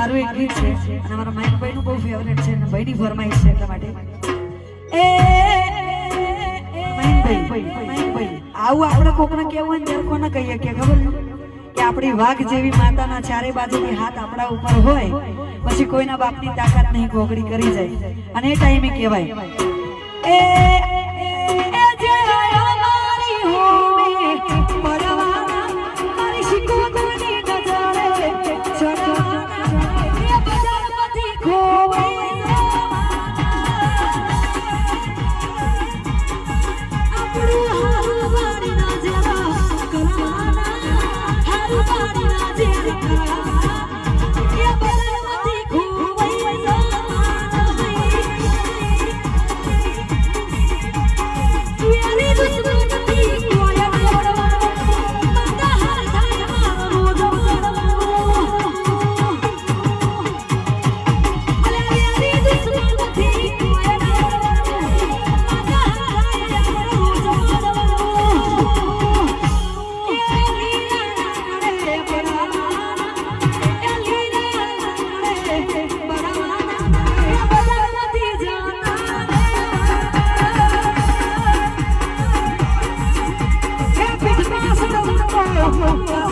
મારું એક ગીત છે અને મારા મયંકભાઈ નું બહુ ફેવરેટ છે અને ભાઈની ફરમાઈશ છે એટલા માટે. એ આવું આપણે કોકને કેવું હોય કોને કહીએ? કે ખબર કે આપણી વાઘ જેવી માતાના ચારે બાજુની હાથ આપણા ઉપર હોય પછી કોઈના બાપની તાકાત નહીં ગોગડી કરી જાય. અને એ ટાઈમે કહેવાય. એ Yeah. Oh.